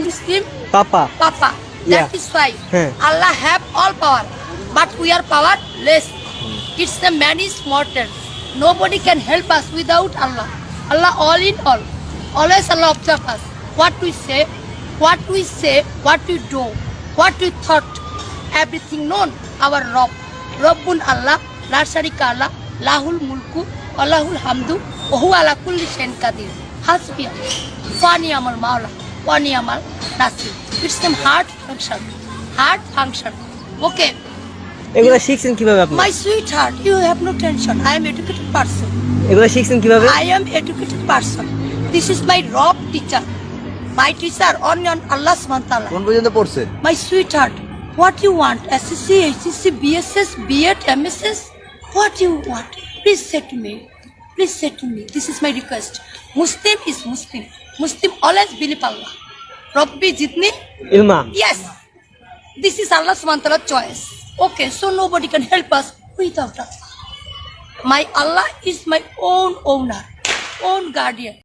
God is Papa. Papa. Yeah. That is why yeah. Allah have all power, but we are powerless. It's the man is mortal. Nobody can help us without Allah. Allah all in all. Always Allah observe us. What we say, what we say, what we do, what we thought, everything known. Our Rob, Rabbun Allah, La Sharika Allah, Lahul Mulku, Allahul Hamdu, Ohu Allah Kulli Shen Kadir. Hasbi, Fani Amal Maula. আমার নাসি it's the heart function heart function okay এগুলো শিখছেন কিভাবে আপনি my sweet heart you have no tension I am educated person এগুলো শিখছেন কিভাবে I am educated person this is my রব টিচার মাই টিচার অনিয়ন আল্লাহ সুবহান তাআলা কোন পর্যন্ত পড়ছে my sweet heart what you want SSC HSC BSS BEd MSS what you want please set me Please say to me, this is my request. Muslim is Muslim. Muslim always believe Allah. Rabbi jitni? Ilma. Yes. This is Allah's subhanahu choice. Okay, so nobody can help us without Allah. My Allah is my own owner, own guardian.